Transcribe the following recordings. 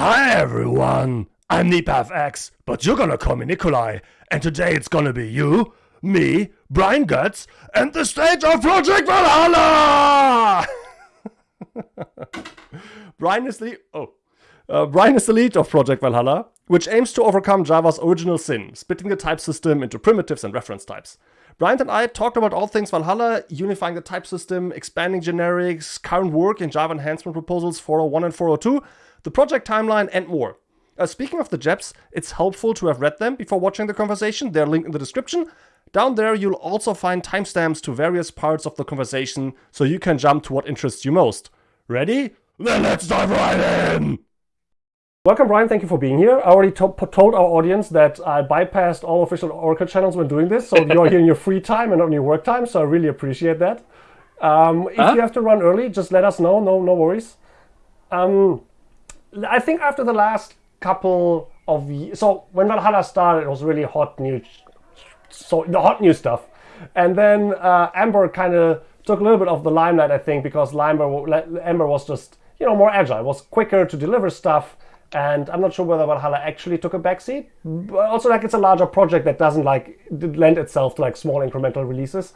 Hi everyone, I'm nipafx, but you're gonna call me Nicolai, and today it's gonna be you, me, Brian Goetz, and the stage of Project Valhalla! Brian is the oh, uh, Brian is the lead of Project Valhalla, which aims to overcome Java's original sin, splitting the type system into primitives and reference types. Brian and I talked about all things Valhalla, unifying the type system, expanding generics, current work in Java enhancement proposals 401 and 402, the project timeline, and more. Uh, speaking of the JEPs, it's helpful to have read them before watching the conversation. They're linked in the description. Down there, you'll also find timestamps to various parts of the conversation, so you can jump to what interests you most. Ready? Then let's dive right in! Welcome, Brian. Thank you for being here. I already to told our audience that I bypassed all official Oracle channels when doing this, so you're here in your free time and not in your work time, so I really appreciate that. Um, if huh? you have to run early, just let us know. No, no worries. Um, I think after the last couple of years, so when Valhalla started, it was really hot new, so the hot new stuff, and then uh, Amber kind of took a little bit of the limelight, I think, because Amber, Amber was just you know more agile, was quicker to deliver stuff, and I'm not sure whether Valhalla actually took a backseat. But also, like it's a larger project that doesn't like lend itself to like small incremental releases.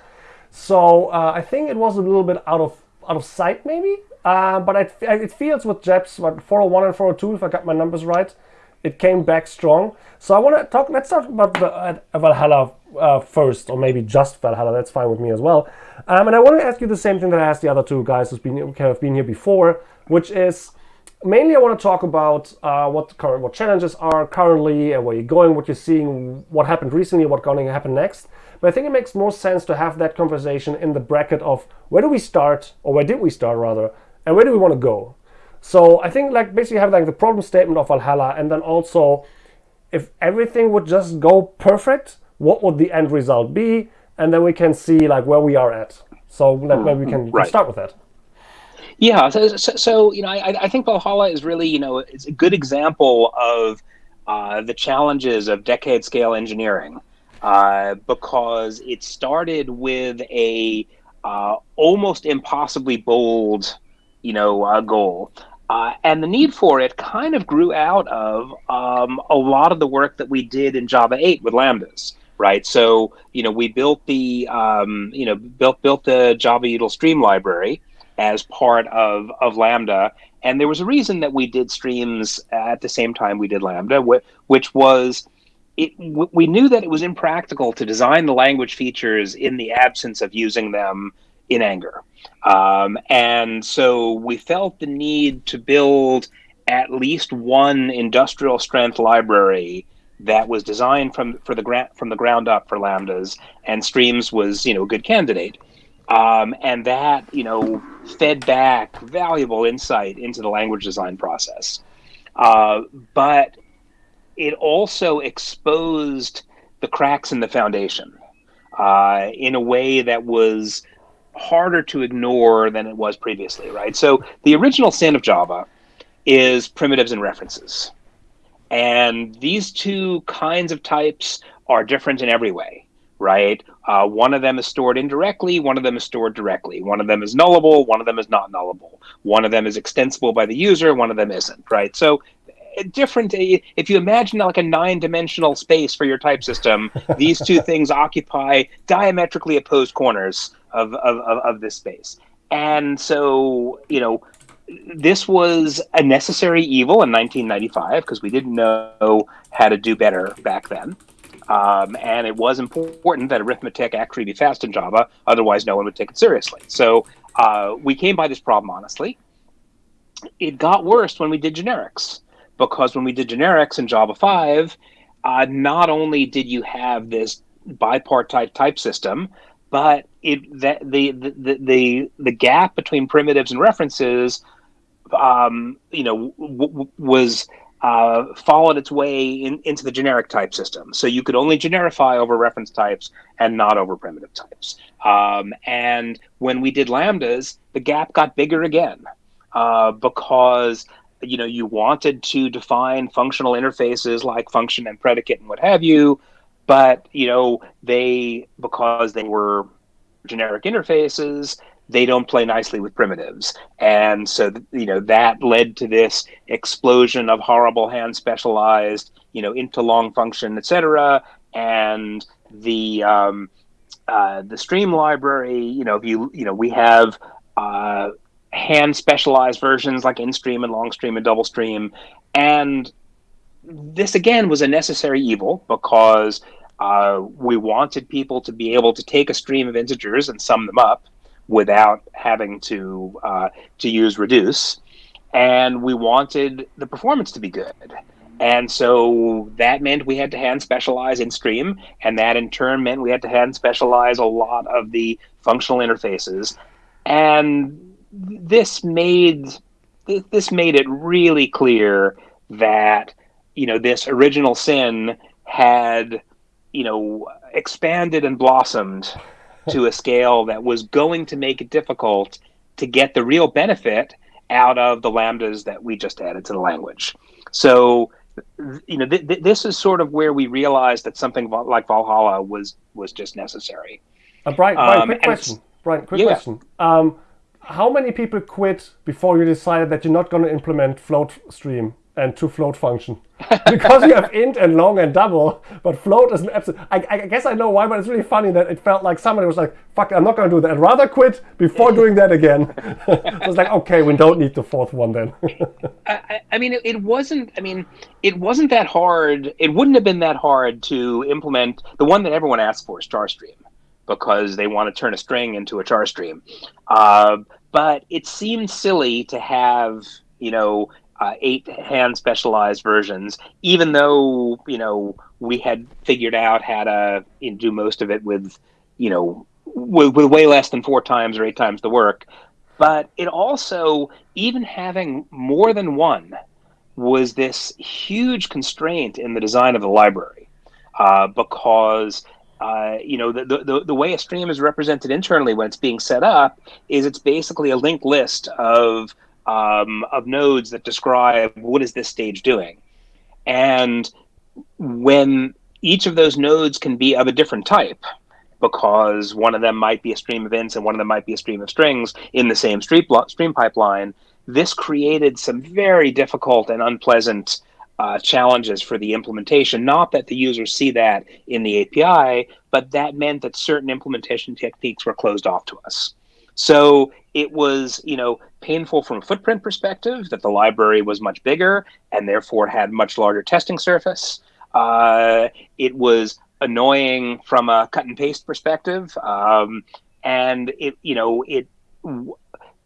So uh, I think it was a little bit out of out of sight, maybe. Uh, but it, it feels with JEPs, what 401 and 402, if I got my numbers right, it came back strong. So I want to talk. Let's talk about the, uh, Valhalla uh, first, or maybe just Valhalla. That's fine with me as well. Um, and I want to ask you the same thing that I asked the other two guys who've been have been here before, which is mainly I want to talk about uh, what current what challenges are currently and where you're going, what you're seeing, what happened recently, what's going to happen next. But I think it makes more sense to have that conversation in the bracket of where do we start, or where did we start rather, and where do we want to go. So I think like basically have like the problem statement of Valhalla, and then also if everything would just go perfect, what would the end result be? And then we can see like where we are at. So like, maybe we can right. start with that. Yeah, so, so, you know, I, I think Valhalla is really, you know, it's a good example of uh, the challenges of decade scale engineering uh, because it started with a uh, almost impossibly bold, you know, uh, goal. Uh, and the need for it kind of grew out of um, a lot of the work that we did in Java 8 with lambdas right? So you know we built the um, you know built built the Java util stream library, as part of of Lambda. And there was a reason that we did streams at the same time we did Lambda, which was it, we knew that it was impractical to design the language features in the absence of using them in anger. Um, and so we felt the need to build at least one industrial strength library that was designed from for the gra- from the ground up for lambdas and streams was you know a good candidate um, and that you know fed back valuable insight into the language design process. Uh, but it also exposed the cracks in the foundation uh, in a way that was harder to ignore than it was previously, right? So the original sin of Java is primitives and references. And these two kinds of types are different in every way right? Uh, one of them is stored indirectly, one of them is stored directly. One of them is nullable, one of them is not nullable. One of them is extensible by the user, one of them isn't, right? So different if you imagine like a nine-dimensional space for your type system these two things occupy diametrically opposed corners of, of, of, of this space and so you know this was a necessary evil in 1995 because we didn't know how to do better back then um, and it was important that arithmetic actually be fast in Java, otherwise no one would take it seriously. So uh, we came by this problem honestly. It got worse when we did generics, because when we did generics in Java 5, uh, not only did you have this bipartite type system, but it that the the the the gap between primitives and references, um, you know, was uh, followed its way in, into the generic type system. So you could only generify over reference types and not over primitive types. Um, and when we did lambdas, the gap got bigger again uh, because you know you wanted to define functional interfaces like function and predicate and what have you, but you know they because they were generic interfaces, they don't play nicely with primitives. And so, you know, that led to this explosion of horrible hand specialized, you know, into long function, etc. And the um, uh, the stream library, you know, if you you know, we have uh, hand specialized versions like int stream and long stream and double stream, and this again was a necessary evil because uh, we wanted people to be able to take a stream of integers and sum them up without having to uh, to use reduce, and we wanted the performance to be good. And so that meant we had to hand specialize in stream, and that in turn meant we had to hand specialize a lot of the functional interfaces. And this made this made it really clear that you know this original sin had you know expanded and blossomed to a scale that was going to make it difficult to get the real benefit out of the lambdas that we just added to the language. So, you know, th- th- this is sort of where we realized that something like Valhalla was was just necessary. Uh, Brian, Brian um, quick question. Brian, quick yeah. question. Um, how many people quit before you decided that you're not going to implement float stream and to float function? Because you have int and long and double but float is an absolute I, I, guess i know why but it's really funny that it felt like somebody was like fuck i'm not going to do that. I'd rather quit before doing that again. It was like okay we don't need the fourth one then. I, I, mean it, wasn't i mean it wasn't that hard it wouldn't have been that hard to implement the one that everyone asked for is char stream because they want to turn a string into a char stream uh, but it seemed silly to have you know uh, eight hand specialized versions, even though you know we had figured out how to you know, do most of it with you know with, with way less than four times or eight times the work. But it also, even having more than one, was this huge constraint in the design of the library uh, because uh, you know, the, the, the way a stream is represented internally when it's being set up is it's basically a linked list of um, of nodes that describe what is this stage doing. And when each of those nodes can be of a different type, because one of them might be a stream of ints and one of them might be a stream of strings in the same stream, stream pipeline, this created some very difficult and unpleasant uh, challenges for the implementation. Not that the users see that in the API, but that meant that certain implementation techniques were closed off to us. So it was, you know, painful from a footprint perspective that the library was much bigger and therefore had much larger testing surface. Uh, it was annoying from a cut and paste perspective, um, and it, you know, it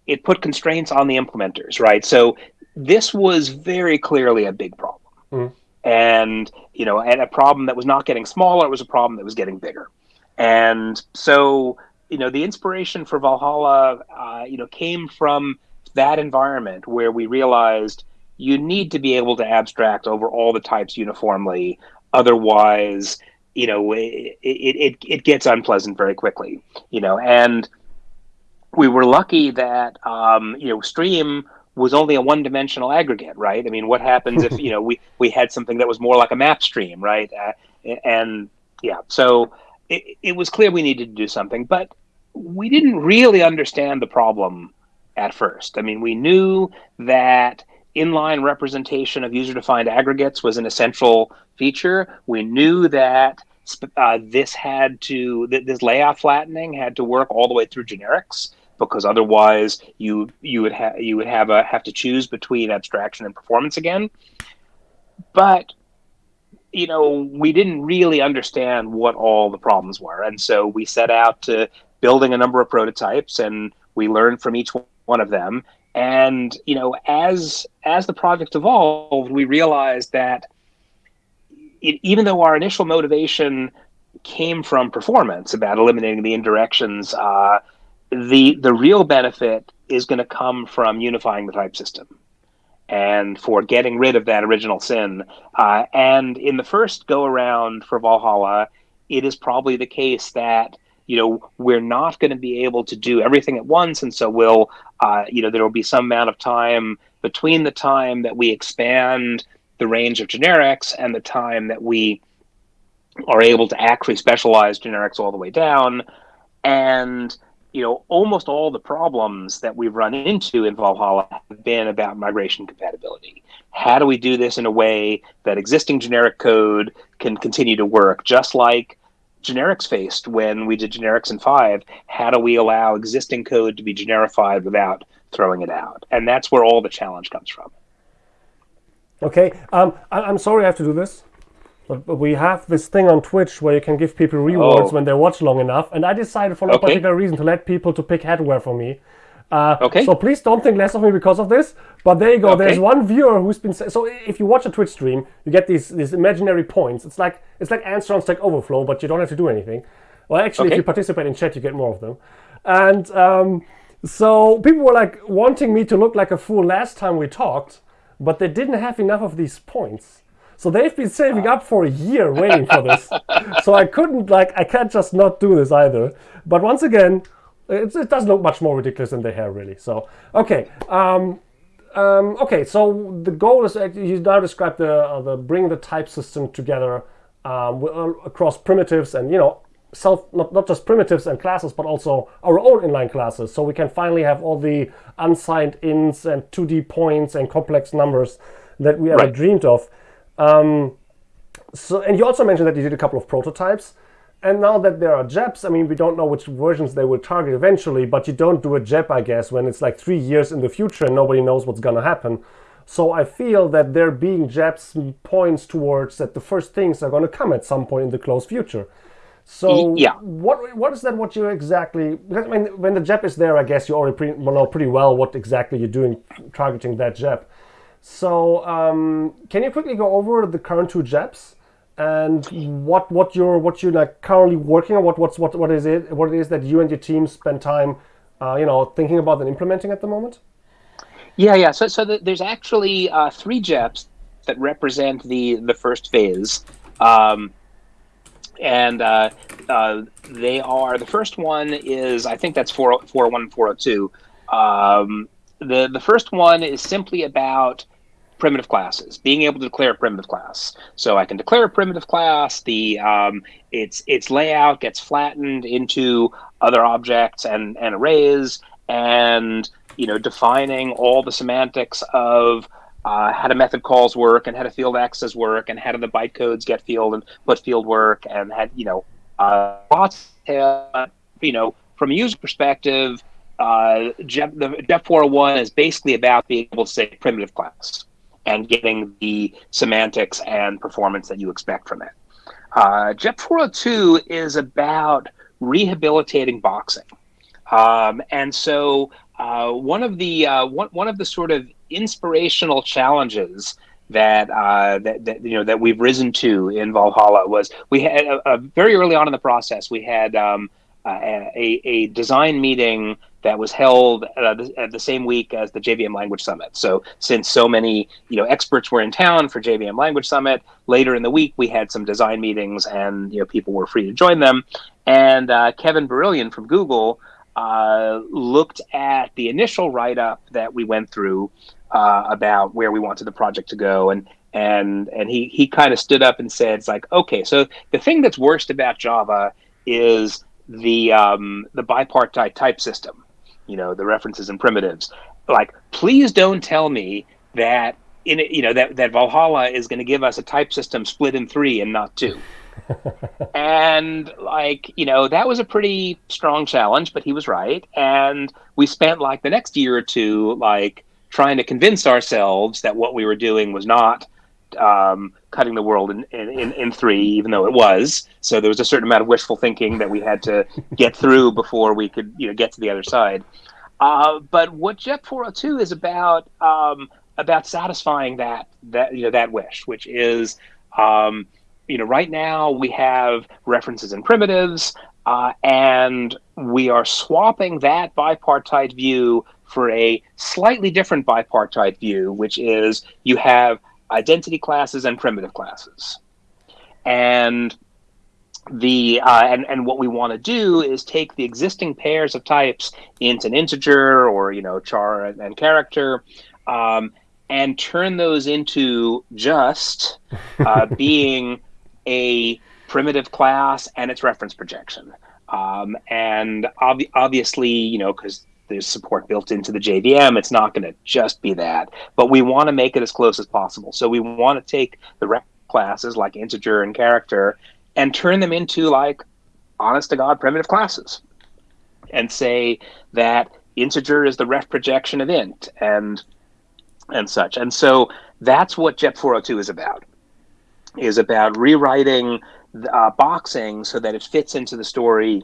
it put constraints on the implementers, right? So this was very clearly a big problem. Mm. And you know, and a problem that was not getting smaller, it was a problem that was getting bigger. And so you know the inspiration for Valhalla, uh, you know, came from that environment where we realized you need to be able to abstract over all the types uniformly. Otherwise, you know, it, it, it, it gets unpleasant very quickly, you know, and we were lucky that, um, you know, Stream was only a one-dimensional aggregate, right? I mean, what happens if, you know, we, we had something that was more like a map stream, right? Uh, and yeah, so it, it was clear we needed to do something, but we didn't really understand the problem at first. I mean, we knew that inline representation of user-defined aggregates was an essential feature. We knew that uh, this had to th- this layout flattening had to work all the way through generics because otherwise you you would have you would have a have to choose between abstraction and performance again. But you know, we didn't really understand what all the problems were. And so we set out to building a number of prototypes and we learned from each one of them. And, you know, as as the project evolved, we realized that it, even though our initial motivation came from performance about eliminating the indirections, uh, the the real benefit is going to come from unifying the type system and for getting rid of that original sin. Uh, and in the first go around for Valhalla, it is probably the case that you know we're not going to be able to do everything at once, and so we'll uh, you know there will be some amount of time between the time that we expand the range of generics and the time that we are able to actually specialize generics all the way down and you know, almost all the problems that we've run into in Valhalla have been about migration compatibility. How do we do this in a way that existing generic code can continue to work, just like generics faced when we did generics in five? How do we allow existing code to be generified without throwing it out? And that's where all the challenge comes from. Okay, um, I- am sorry I have to do this. But, but, we have this thing on Twitch where you can give people rewards oh. when they watch long enough, and I decided for no okay. particular reason to let people to pick headwear for me. Uh, okay. So please don't think less of me because of this. But there you go. Okay. There's one viewer who's been so. If you watch a Twitch stream, you get these these imaginary points. It's like it's like Answer on Stack Overflow, but you don't have to do anything. Well, actually, okay. if you participate in chat, you get more of them. And um, so people were like wanting me to look like a fool last time we talked, but they didn't have enough of these points. So they've been saving up for a year waiting for this. so I couldn't like I can't just not do this either. But once again, it, it does look much more ridiculous than the hair really. So okay. Um, um, okay, so the goal is you now describe the uh, the bring the type system together um, uh, across primitives and you know self not, not just primitives and classes but also our own inline classes so we can finally have all the unsigned ints and 2d points and complex numbers that we ever right. dreamed of um, so, and you also mentioned that you did a couple of prototypes. And now that there are JEPs, I mean, we don't know which versions they will target eventually, but you don't do a JEP, I guess, when it's like three years in the future and nobody knows what's going to happen. So I feel that there being JEPs points towards that the first things are going to come at some point in the close future. So yeah. what what is that? What you exactly? Because I mean, when the JEP is there, I guess you already pretty, know pretty well what exactly you're doing targeting that JEP. So um, can you quickly go over the current two JEPs and what what you're what you're like currently working on? What what's what what is it? What it is that you and your team spend time, uh, you know, thinking about and implementing at the moment? Yeah, yeah. So so the, there's actually uh, three JEPs that represent the the first phase. Um, and uh, uh, they are the first one is I think that's 401 402. Um, the the first one is simply about primitive classes, being able to declare a primitive class. So I can declare a primitive class. The um, its its layout gets flattened into other objects and and arrays, and you know defining all the semantics of uh, how do method calls work and how do field access work and how do the bytecodes get field and put field work and had you know uh, lots of, you know from a user perspective uh, JEP, the JEP 401 is basically about being able to say primitive class and getting the semantics and performance that you expect from it. Uh, JEP 402 is about rehabilitating boxing. Um, and so uh, one of the uh, one, one of the sort of inspirational challenges that, uh, that, that you know that we've risen to in Valhalla was we had a, a very early on in the process we had um, a, a design meeting that was held uh, at the same week as the JVM Language Summit. So since so many you know experts were in town for JVM Language Summit, later in the week we had some design meetings, and you know people were free to join them. And uh, Kevin Bourrillion from Google uh, looked at the initial write up that we went through uh, about where we wanted the project to go, and and and he he kind of stood up and said, "It's like okay, so the thing that's worst about Java is." the um, the bipartite type system you know the references and primitives. Like please don't tell me that in you know that that valhalla is going to give us a type system split in three and not two. And like you know that was a pretty strong challenge but he was right. And we spent like the next year or two like trying to convince ourselves that what we were doing was not um, cutting the world in, in, in three, even though it was. So there was a certain amount of wishful thinking that we had to get through before we could, you know, get to the other side. Uh, but what JEP 402 is about um, about satisfying that that you know that wish, which is um, you know right now we have references and primitives, uh, and we are swapping that bipartite view for a slightly different bipartite view, which is you have identity classes and primitive classes. And the uh, and and what we want to do is take the existing pairs of types int and integer or you know char and, and character um, and turn those into just uh, being a primitive class and its reference projection Um, and ob- obviously, you know, because there's support built into the JVM, it's not going to just be that. But we want to make it as close as possible. So we want to take the ref classes like integer and character and turn them into like honest to God primitive classes and say that integer is the ref projection of int and and such. And so that's what JEP 402 is about. Is about rewriting uh, boxing so that it fits into the story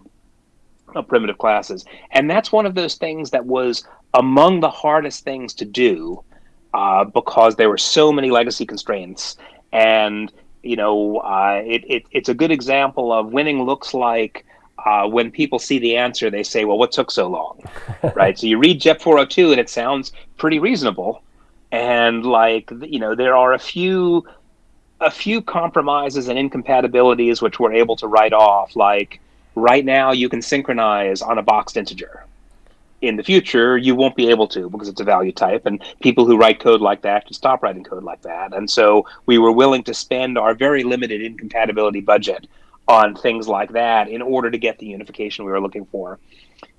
of primitive classes. And that's one of those things that was among the hardest things to do uh, because there were so many legacy constraints. And, you know, uh, it, it, it's a good example of winning looks like uh, when people see the answer, they say, well, what took so long? right? So you read JEP 402 and it sounds pretty reasonable. And like, you know, there are a few a few compromises and incompatibilities which we're able to write off. Like right now, you can synchronize on a boxed integer. In the future, you won't be able to because it's a value type, and people who write code like that can stop writing code like that. And so we were willing to spend our very limited incompatibility budget on things like that in order to get the unification we were looking for.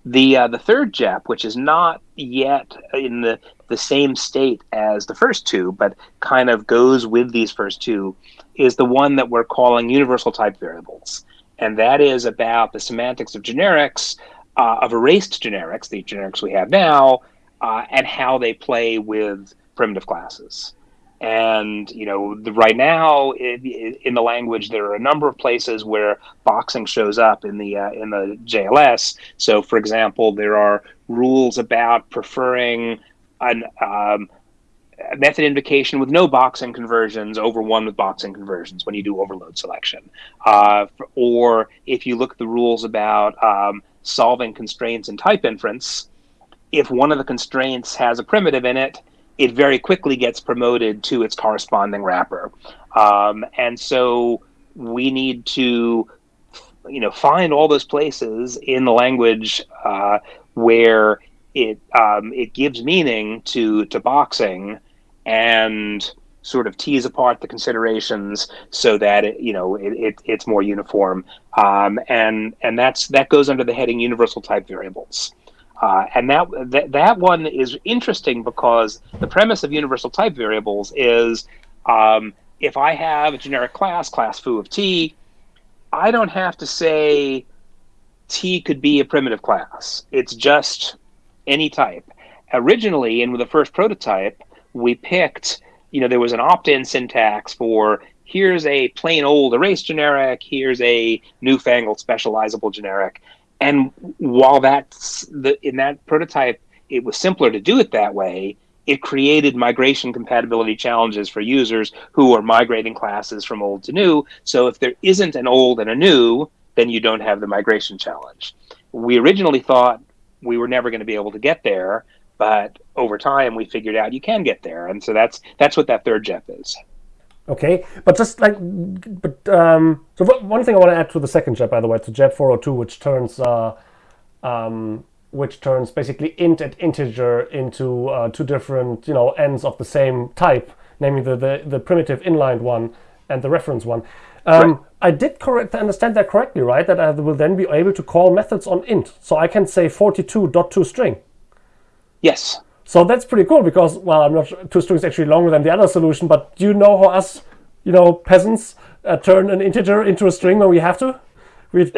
The uh, the third JEP, which is not yet in the the same state as the first two, but kind of goes with these first two, is the one that we're calling universal type variables, and that is about the semantics of generics, uh, of erased generics, the generics we have now, uh, and how they play with primitive classes. And you know, the, right now in, in, the language, there are a number of places where boxing shows up in the uh, in the JLS. So, for example, there are rules about preferring an um, method invocation with no boxing conversions over one with boxing conversions when you do overload selection. Uh, or if you look at the rules about um, solving constraints in type inference, if one of the constraints has a primitive in it, it very quickly gets promoted to its corresponding wrapper. Um, and so we need to, you know, find all those places in the language uh, where it um, it gives meaning to to boxing and sort of tease apart the considerations so that it, you know it, it it's more uniform um, and and that's that goes under the heading universal type variables uh, and that, that that one is interesting because the premise of universal type variables is um, if I have a generic class, class foo of t, I don't have to say t could be a primitive class. It's just any type. Originally, in the first prototype, we picked, you know, there was an opt-in syntax for here's a plain old erase generic, here's a newfangled specializable generic. And while that's the in that prototype, it was simpler to do it that way. It created migration compatibility challenges for users who are migrating classes from old to new. So if there isn't an old and a new, then you don't have the migration challenge. We originally thought we were never going to be able to get there, but over time we figured out you can get there, and so that's that's what that third JEP is. Okay, but just like, but um, so one thing I want to add to the second JEP, by the way, to JEP 402, which turns uh, um, which turns basically int and integer into uh, two different, you know, ends of the same type, namely the the, the primitive inlined one and the reference one. Um, right. I did correct understand that correctly, right? That I will then be able to call methods on int, so I can say 42.toString. Yes. So that's pretty cool because, well, I'm not sure, toString is actually longer than the other solution, but do you know how us, you know, peasants uh, turn an integer into a string when we have to? We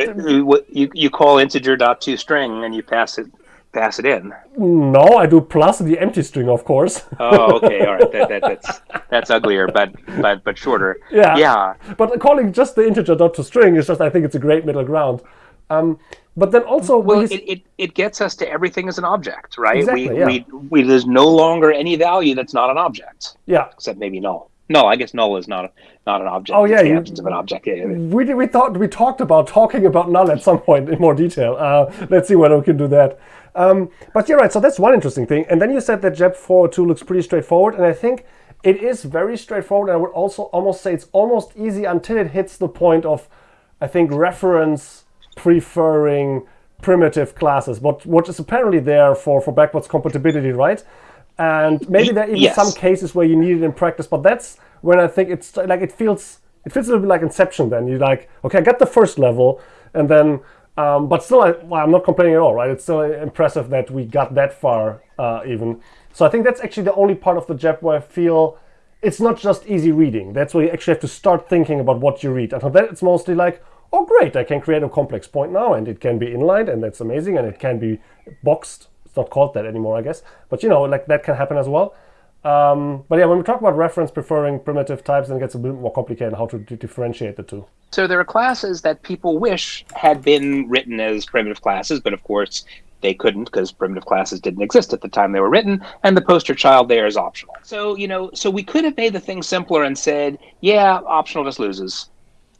you, you call integer dot toString and you pass it pass it in. No, I do plus the empty string, of course. oh, okay, all right. That, that, that's that's uglier, but but but shorter. Yeah, yeah. But calling just the integer dot to string is just, I think, it's a great middle ground. Um, but then also, well, it, it, it gets us to everything as an object, right? Exactly, we, yeah. we, we there's no longer any value that's not an object. Yeah. Except maybe null. No, I guess null is not a, not an object. Oh yeah, you, of an object. Yeah, we we thought we talked about talking about null at some point in more detail. Uh, let's see whether we can do that. Um, but you're right. So that's one interesting thing. And then you said that JEP 402 looks pretty straightforward, and I think it is very straightforward. And I would also almost say it's almost easy until it hits the point of, I think, reference preferring primitive classes, what what is apparently there for for backwards compatibility, right? And maybe there are even yes. some cases where you need it in practice, but that's when I think it's like it feels it feels a little bit like Inception. Then you're like, okay, I got the first level, and then Um, but still, I, well, I'm not complaining at all, right? It's still impressive that we got that far, uh, even. So I think that's actually the only part of the JEP where I feel it's not just easy reading. That's where you actually have to start thinking about what you read. And for that, it's mostly like, oh, great, I can create a complex point now, and it can be inlined, and that's amazing, and it can be boxed. It's not called that anymore, I guess. But you know, like that can happen as well. Um, but yeah, when we talk about reference preferring primitive types, then it gets a bit more complicated how to differentiate the two. So there are classes that people wish had been written as primitive classes, but of course they couldn't because primitive classes didn't exist at the time they were written, and the poster child there is optional. So, you know, so we could have made the thing simpler and said, yeah, optional just loses.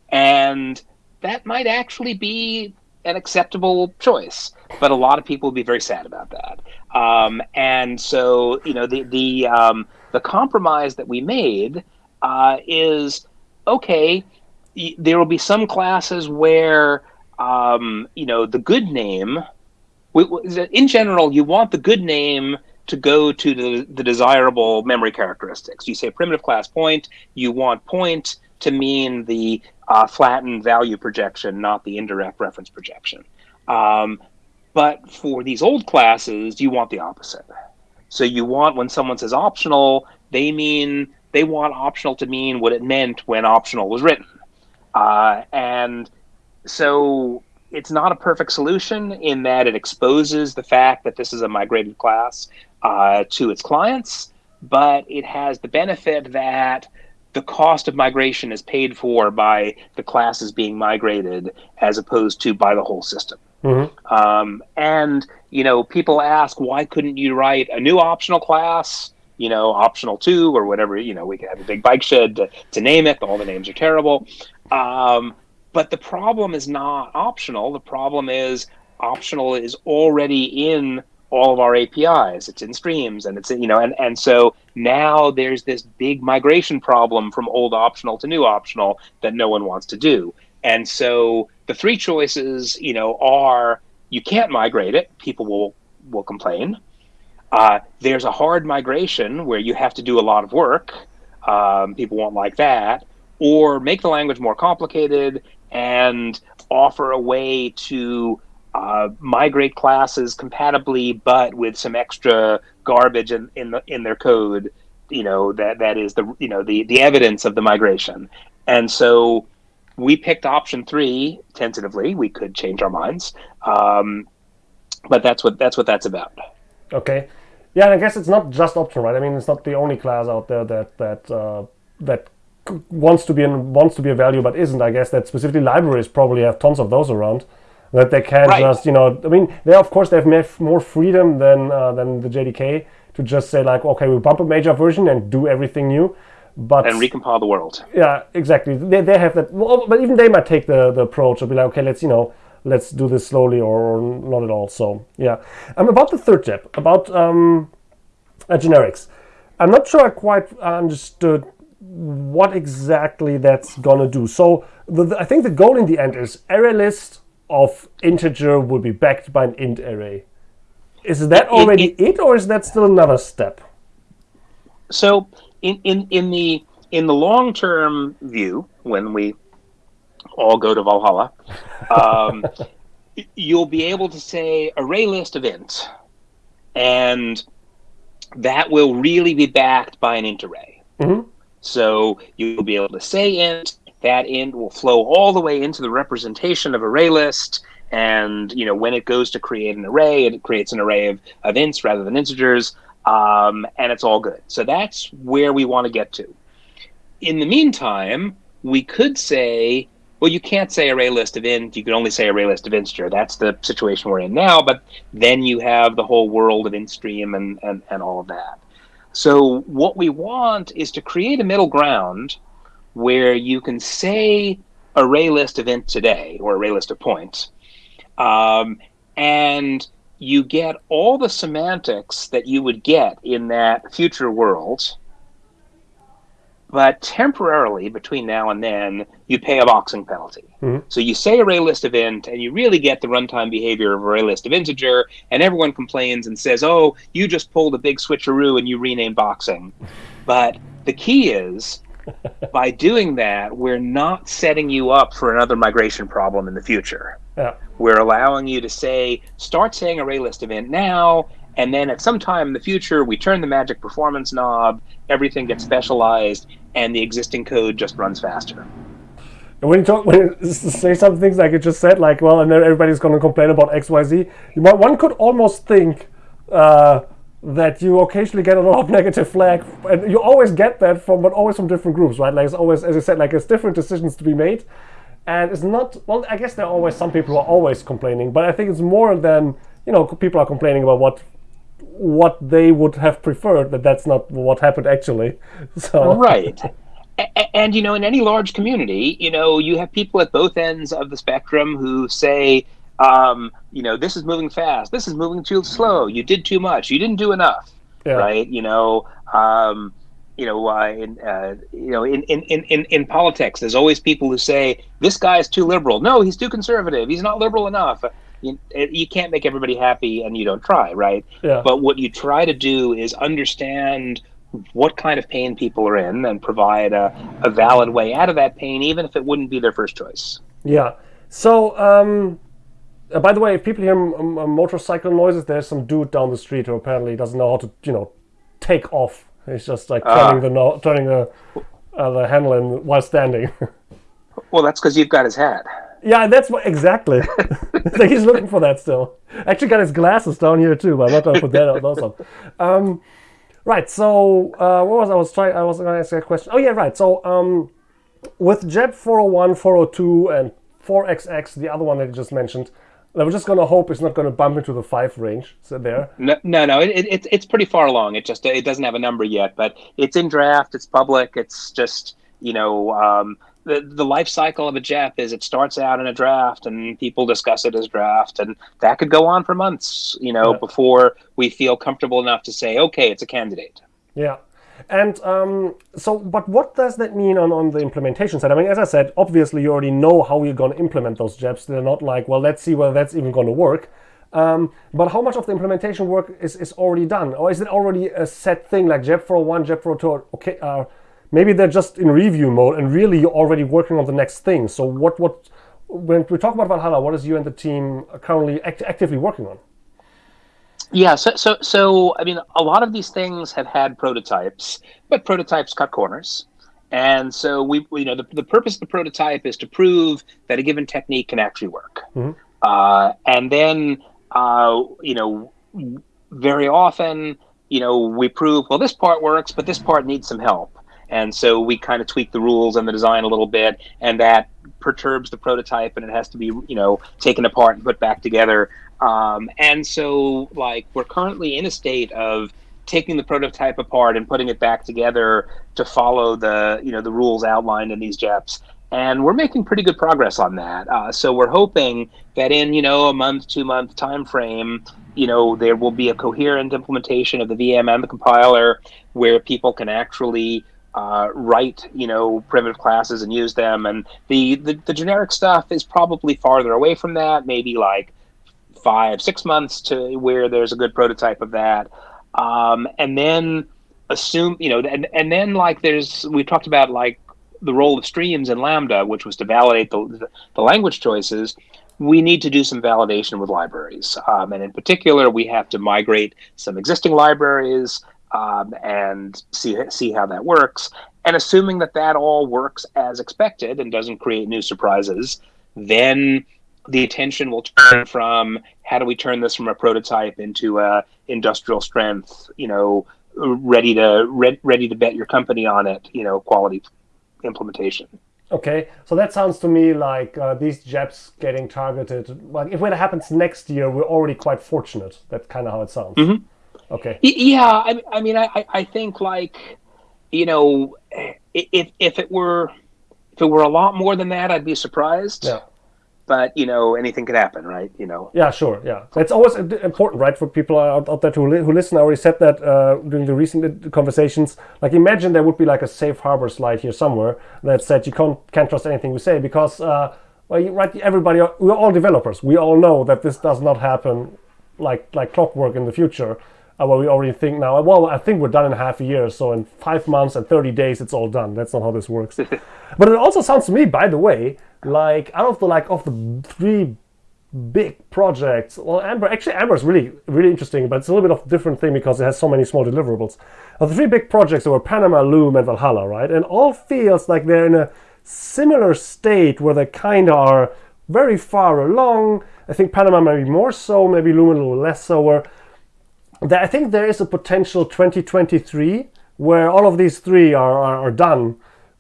And that might actually be an acceptable choice, but a lot of people would be very sad about that. Um, and so, you know, the the um, the compromise that we made uh, is okay. Y- there will be some classes where um, you know the good name. In general, you want the good name to go to the, the desirable memory characteristics. You say primitive class point, you want point to mean the uh, flattened value projection, not the indirect reference projection. Um, but for these old classes, you want the opposite. So you want when someone says optional, they mean they want optional to mean what it meant when optional was written. Uh, and so it's not a perfect solution in that it exposes the fact that this is a migrated class uh, to its clients, but it has the benefit that the cost of migration is paid for by the classes being migrated as opposed to by the whole system. Mm-hmm. Um, and you know, people ask why couldn't you write a new optional class? You know, optional two or whatever. You know, we could have a big bike shed to, to name it. All the names are terrible. Um, but the problem is not optional. The problem is optional is already in all of our APIs. It's in streams, and it's in, you know, and and so now there's this big migration problem from old optional to new optional that no one wants to do. And so the three choices, you know, are you can't migrate it. People will will complain. Uh, there's a hard migration where you have to do a lot of work. Um, people won't like that. Or make the language more complicated and offer a way to uh, migrate classes compatibly, but with some extra garbage in, in the in their code. You know that that is the you know the the evidence of the migration, and so we picked option three tentatively. We could change our minds, um, but that's what that's what that's about. Okay, yeah, and I guess it's not just option, right? I mean, it's not the only class out there that that uh, that wants to be in, wants to be a value but isn't. I guess that specifically libraries probably have tons of those around that they can right. just you know I mean they of course they have more freedom than uh, than the JDK to just say like okay we bump a major version and do everything new. But and recompile the world. Yeah exactly. They, they have that well, but even they might take the, the approach of be like okay let's you know let's do this slowly or, or not at all. So yeah. I'm about the third JEP about um, uh, generics. I'm not sure I quite understood what exactly that's gonna do. So the, the, I think the goal in the end is array list of integer would be backed by an int array. Is that already it, it, it, or is that still another step? So in, in, in the in the long term view, when we all go to Valhalla, um, you'll be able to say array list of int, and that will really be backed by an int array. Mm-hmm. So you'll be able to say int, that int will flow all the way into the representation of array list. And you know when it goes to create an array, it creates an array of, of ints rather than integers, um, and it's all good. So that's where we want to get to. In the meantime, we could say, well, you can't say array list of int. You can only say array list of integer. That's the situation we're in now. But then you have the whole world of int stream and, and, and all of that. So what we want is to create a middle ground where you can say array list of int today or array list of points, um, and you get all the semantics that you would get in that future world. But temporarily, between now and then, you pay a boxing penalty. Mm-hmm. So you say array list of int, and you really get the runtime behavior of array list of integer, and everyone complains and says, "Oh, you just pulled a big switcheroo and you rename boxing." But the key is by doing that, we're not setting you up for another migration problem in the future. Yeah. We're allowing you to say, start saying ArrayList event now, and then at some time in the future, we turn the magic performance knob, everything gets specialized, and the existing code just runs faster. And when you talk, when you say some things like you just said, like, well, and then everybody's going to complain about X, Y, Z. You might, one could almost think uh, that you occasionally get a lot of negative flag, and you always get that from, but always from different groups, right? Like it's always, as I said, like it's different decisions to be made, and it's not. Well, I guess there are always some people who are always complaining, but I think it's more than you know, people are complaining about what what they would have preferred. That that's not what happened actually. So right and you know in any large community you know you have people at both ends of the spectrum who say um, you know this is moving fast this is moving too slow you did too much you didn't do enough yeah. right you know um, you know uh, in uh, you know in, in, in, in politics there's always people who say this guy is too liberal no he's too conservative he's not liberal enough you, you can't make everybody happy and you don't try right yeah. but what you try to do is understand what kind of pain people are in and provide a, a valid way out of that pain, even if it wouldn't be their first choice. Yeah. So, um, uh, by the way, if people hear m- m- motorcycle noises, there's some dude down the street who apparently doesn't know how to, you know, take off. He's just like ah. turning uh, the no- turning the uh, the handle in while standing. well, that's because you've got his hat. Yeah, that's what exactly. like he's looking for that still. Actually, got his glasses down here too, but I'm not gonna put that out. Those on. Um, Right. So uh, what was I was trying? I was going to ask a question. Oh yeah, right. So um, with JEP 401, 402, and 4XX, the other one that you just mentioned, I was just going to hope it's not going to bump into the five range. So there. No, no, no. It, it, it's pretty far along. It just it doesn't have a number yet, but it's in draft. It's public. It's just you know um, the, the life cycle of a JEP is it starts out in a draft and people discuss it as draft and that could go on for months, you know, yeah. before we feel comfortable enough to say, okay, it's a candidate. Yeah. And um, so, but what does that mean on, on the implementation side? I mean, as I said, obviously you already know how you're going to implement those JEPs. They're not like, well, let's see whether that's even going to work. Um, but how much of the implementation work is, is already done? Or is it already a set thing like JEP 401, JEP 402, okay, uh, maybe they're just in review mode and really you're already working on the next thing. So what what when we talk about Valhalla, what is you and the team currently act actively working on? Yeah, so so so I mean, a lot of these things have had prototypes, but prototypes cut corners. And so we, you know, the, the purpose of the prototype is to prove that a given technique can actually work. Mm-hmm. Uh, and then, uh, you know, very often, you know, we prove, well, this part works, but this part needs some help. And so we kind of tweak the rules and the design a little bit, and that perturbs the prototype, and it has to be, you know, taken apart and put back together. Um, and so, like, we're currently in a state of taking the prototype apart and putting it back together to follow the, you know, the rules outlined in these JEPs. And we're making pretty good progress on that. Uh, so we're hoping that in, you know, a month, two month time frame, you know, there will be a coherent implementation of the VM and the compiler where people can actually uh, write you know primitive classes and use them. And the, the, the generic stuff is probably farther away from that maybe like five six months to where there's a good prototype of that. Um, and then assume you know and, and then like there's we talked about like the role of streams in lambda which was to validate the, the language choices. We need to do some validation with libraries. Um, and in particular we have to migrate some existing libraries um, and see see how that works. And assuming that that all works as expected and doesn't create new surprises, then the attention will turn from how do we turn this from a prototype into a industrial strength, you know, ready to re- ready to bet your company on it, you know, quality implementation. Okay, so that sounds to me like uh, these JEPs getting targeted. Like if it happens next year, we're already quite fortunate. That's kind of how it sounds. Mm-hmm. Okay. Yeah, I, I mean, I, I think like, you know, if if it were if it were a lot more than that, I'd be surprised. Yeah. But you know, anything could happen, right? You know. Yeah, sure. Yeah, it's always important, right, for people out, out there who, li- who listen. I already said that uh, during the recent conversations. Like, imagine there would be like a safe harbor slide here somewhere that said you can't can't trust anything we say because, uh, well, you, right, everybody, we're all developers. We all know that this does not happen like like clockwork in the future uh, well, we already think now, well, I think we're done in half a year. So in five months and 30 days, it's all done. That's not how this works. but it also sounds to me, by the way, like out of the like of the three big projects. Well, Amber, actually Amber is really really interesting, but it's a little bit of a different thing because it has so many small deliverables. Of the three big projects were Panama, Loom, and Valhalla, right? And all feels like they're in a similar state where they kind of are very far along. I think Panama maybe more so, maybe Loom a little less so. Where I think there is a potential 2023 where all of these three are, are, are done,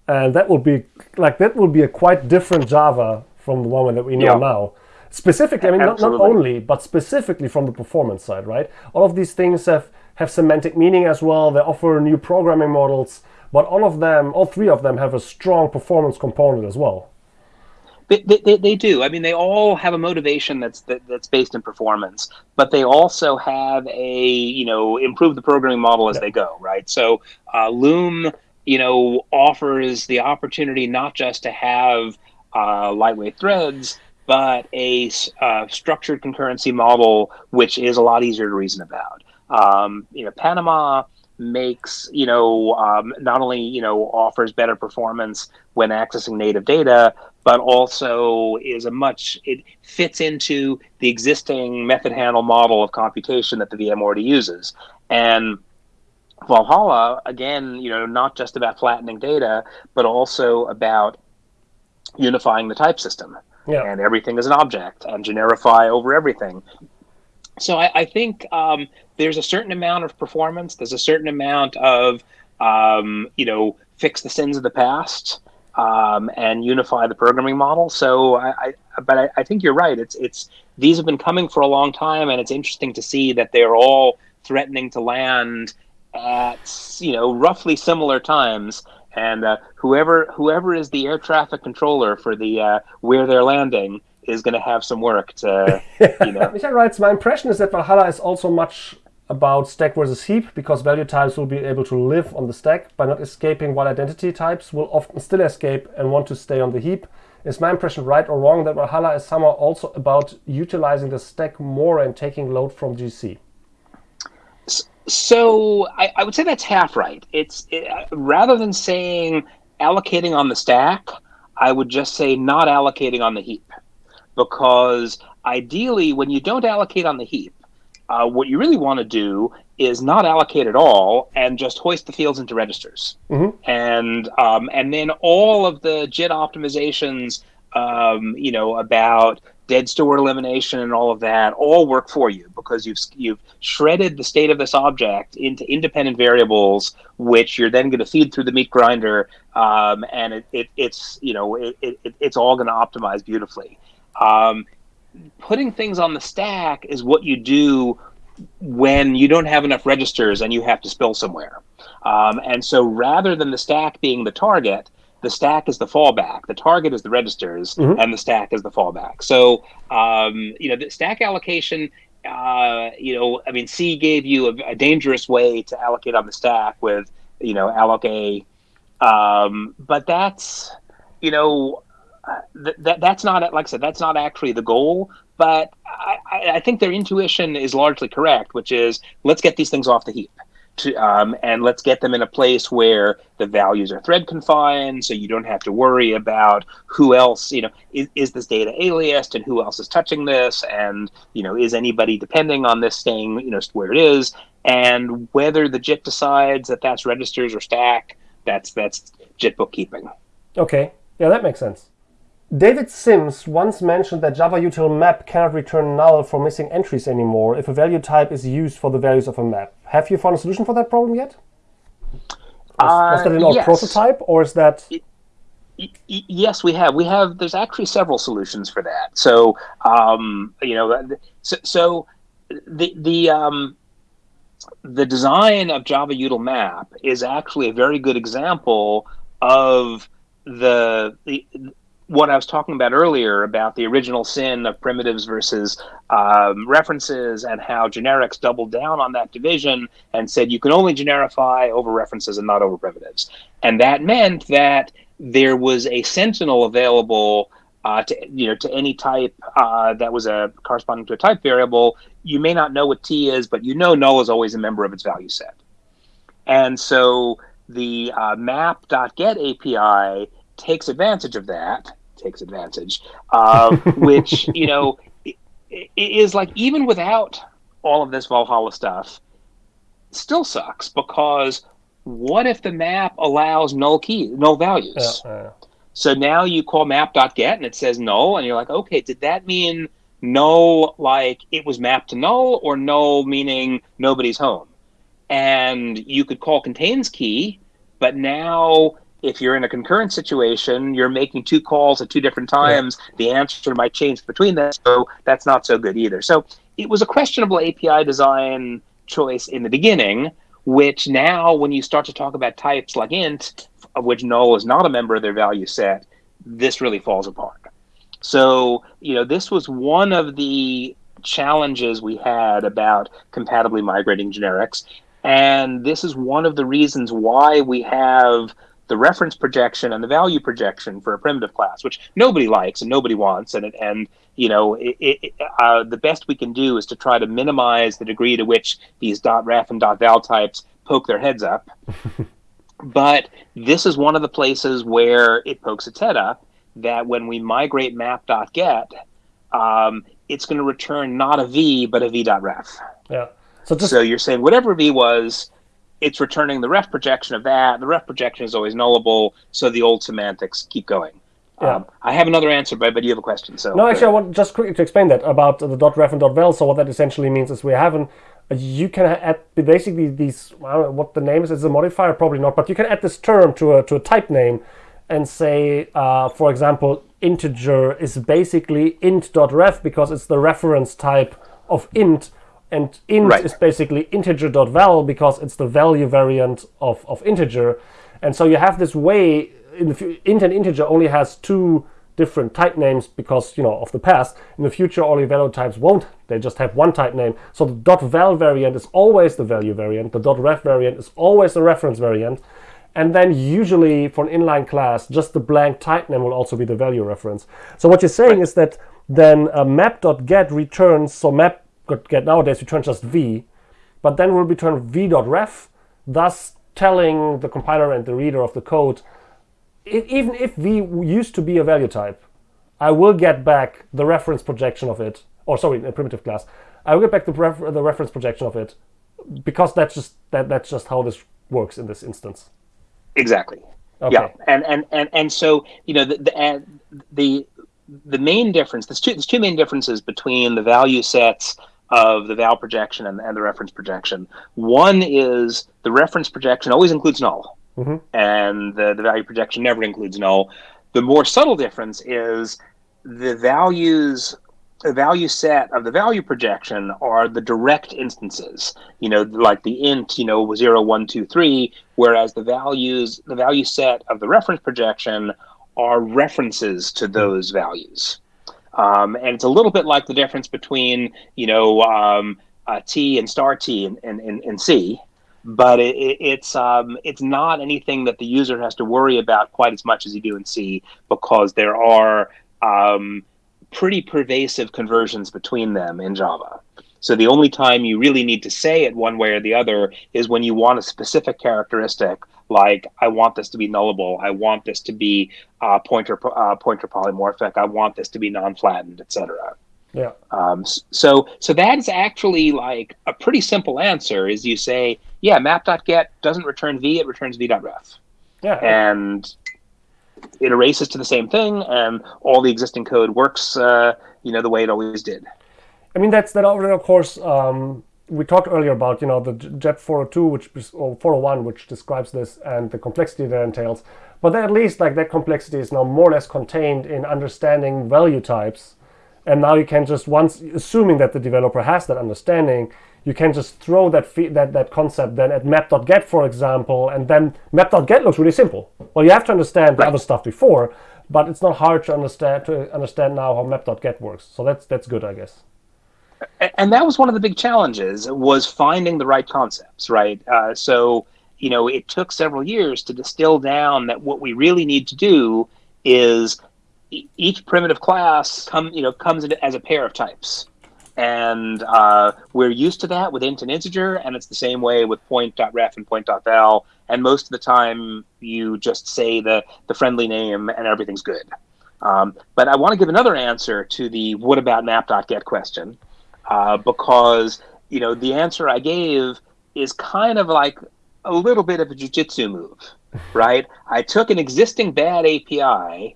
and that will be like that will be a quite different Java from the one that we know yeah. now. Specifically, I mean, not, not only, but specifically from the performance side, right? All of these things have, have semantic meaning as well. They offer new programming models, but all of them, all three of them have a strong performance component as well. They, they, they, do. I mean, they all have a motivation that's that, that's based in performance, but they also have a you know improve the programming model as yeah. they go, right? So uh, Loom, you know, offers the opportunity not just to have uh, lightweight threads, but a uh, structured concurrency model, which is a lot easier to reason about. Um, you know, Panama makes you know um, not only you know offers better performance when accessing native data, but also is a much it fits into the existing method handle model of computation that the VM already uses, and Valhalla again, you know, not just about flattening data, but also about unifying the type system yeah. and everything is an object and generify over everything. So I, I think um, there's a certain amount of performance. There's a certain amount of um, you know fix the sins of the past um, and unify the programming model. So I, I but I, I, think you're right. It's it's these have been coming for a long time, and it's interesting to see that they're all threatening to land at you know roughly similar times and uh, whoever whoever is the air traffic controller for the uh, where they're landing is going to have some work to you know. Michael writes, my impression is that Valhalla is also much about stack versus heap because value types will be able to live on the stack by not escaping while identity types will often still escape and want to stay on the heap. Is my impression right or wrong that Valhalla is somehow also about utilizing the stack more and taking load from GC? So I, I, would say that's half right. It's it, rather than saying allocating on the stack, I would just say not allocating on the heap, because ideally, when you don't allocate on the heap, uh, what you really want to do is not allocate at all and just hoist the fields into registers, mm-hmm. and um, and then all of the JIT optimizations, um, you know, about dead store elimination and all of that all work for you because you've you've shredded the state of this object into independent variables which you're then going to feed through the meat grinder um, and it, it, it's you know it, it, it's all going to optimize beautifully um, putting things on the stack is what you do when you don't have enough registers and you have to spill somewhere um, and so rather than the stack being the target the stack is the fallback, the target is the registers, mm-hmm. and the stack is the fallback. So, um, you know, the stack allocation, uh, you know, I mean, C gave you a, a, dangerous way to allocate on the stack with, you know, alloca. Um, but that's, you know, th- that that's not like I said, that's not actually the goal. But I, I think their intuition is largely correct, which is let's get these things off the heap to, um, and let's get them in a place where the values are thread confined so you don't have to worry about who else you know is, is this data aliased and who else is touching this? And you know is anybody depending on this staying you know where it is? And whether the jit decides that that's registers or stack that's that's jit bookkeeping. Okay. Yeah that makes sense David Sims once mentioned that Java util map cannot return null for missing entries anymore if a value type is used for the values of a map. Have you found a solution for that problem yet? Uh, was that in our yes. prototype, or is that? yes, we have. We have. There's actually several solutions for that. So, um, you know, so, so the the um, the design of Java util map is actually a very good example of the, the what I was talking about earlier about the original sin of primitives versus um, references and how generics doubled down on that division and said you can only generify over references and not over primitives. And that meant that there was a sentinel available uh, to you know to any type uh, that was a corresponding to a type variable. You may not know what t is, but you know null is always a member of its value set. And so the uh, map.get API takes advantage of that takes advantage, uh, which you know is like even without all of this Valhalla stuff, still sucks because what if the map allows null key, null values? So now you call map.get and it says null, and you're like, okay, did that mean null like it was mapped to null, or null meaning nobody's home? And you could call contains key, but now if you're in a concurrent situation, you're making two calls at two different times. Yeah. The answer might change between them, so that's not so good either. So it was a questionable API design choice in the beginning, which now, when you start to talk about types like int, of which null is not a member of their value set, this really falls apart. So, you know, this was one of the challenges we had about compatibly migrating generics. And this is one of the reasons why we have the reference projection and the value projection for a primitive class, which nobody likes and nobody wants. And, and you know, it, it, uh, the best we can do is to try to minimize the degree to which these dot .ref and dot .val types poke their heads up. but this is one of the places where it pokes its head up that when we migrate map.get, um, it's going to return not a v, but a v.ref. Yeah. So, just... so you're saying whatever v was, it's returning the ref projection of that. The ref projection is always nullable, so the old semantics keep going. Yeah. Um, I have another answer, but, but you have a question. So no, actually, I want just quickly to explain that about the dot ref and dot val. So what that essentially means is we have an you can add basically these I don't know what the name is. Is a modifier? Probably not, but you can add this term to a to a type name and say, uh, for example, integer is basically int dot ref because it's the reference type of int and int right. is basically integer.val because it's the value variant of, of integer. And so you have this way, in the int and integer only has two different type names because, you know, of the past. In the future, all your value types won't. They just have one type name. So the dot .val variant is always the value variant. The dot .ref variant is always the reference variant. And then usually for an inline class, just the blank type name will also be the value reference. So what you're saying right. is that then uh, map.get returns, so map get nowadays return just v, but then we'll return v.ref, thus telling the compiler and the reader of the code, it, even if v used to be a value type, I will get back the reference projection of it, or sorry, a primitive class. I will get back the, ref the reference projection of it because that's just that that's just how this works in this instance. Exactly. Okay. Yeah, and and and and so you know the the uh, the, the main difference. There's two there's two main differences between the value sets of the val projection and, and the reference projection. One is the reference projection always includes null, mm-hmm. and the, the value projection never includes null. The more subtle difference is the values the value set of the value projection are the direct instances, you know, like the int, you know, 0, 1, 2, 3, whereas the values, the value set of the reference projection are references to those values. Um, and it's a little bit like the difference between, you know, um, uh, T and star T and, and, and, and C, but it, it, it's um, it's not anything that the user has to worry about quite as much as you do in C because there are um, pretty pervasive conversions between them in Java. So the only time you really need to say it one way or the other is when you want a specific characteristic like I want this to be nullable, I want this to be uh, pointer uh, pointer polymorphic, I want this to be non-flattened, etc. Yeah. Um, so so that is actually like a pretty simple answer. Is you say, yeah, map.get doesn't return v, it returns v.ref. Yeah. And it erases to the same thing, and all the existing code works, uh, you know, the way it always did. I mean, that's that. Already, Of course, um, we talked earlier about you know the JEP 402 which or 401 which describes this and the complexity that entails. But at least like that complexity is now more or less contained in understanding value types. And now you can just once assuming that the developer has that understanding you can just throw that that that concept then at map.get for example and then map.get looks really simple. Well you have to understand the other stuff before but it's not hard to understand to understand now how map.get works. So that's that's good i guess and that was one of the big challenges was finding the right concepts right? Uh, so you know it took several years to distill down that what we really need to do is each primitive class come you know comes in as a pair of types. And uh, we're used to that with int and integer and it's the same way with point.ref and point.val and most of the time you just say the the friendly name and everything's good. Um, but I want to give another answer to the what about map.get question, uh, because you know the answer I gave is kind of like a little bit of a jujitsu move, right? I took an existing bad API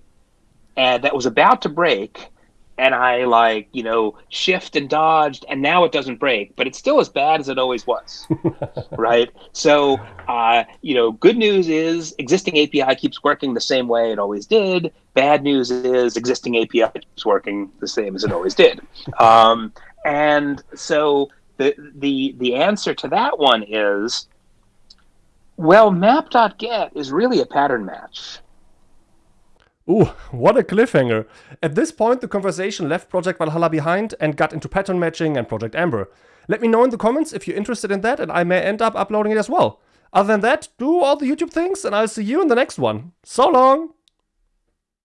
and that was about to break and I like, you know, shift and dodged, and now it doesn't break, but it's still as bad as it always was, right? So, uh, you know, good news is existing API keeps working the same way it always did. Bad news is existing API keeps working the same as it always did. Um, and so the the the answer to that one is, well, map.get is really a pattern match. Ooh, what a cliffhanger. At this point, the conversation left Project Valhalla behind and got into pattern matching and Project Amber. Let me know in the comments if you're interested in that and I may end up uploading it as well. Other than that, do all the YouTube things and I'll see you in the next one. So long!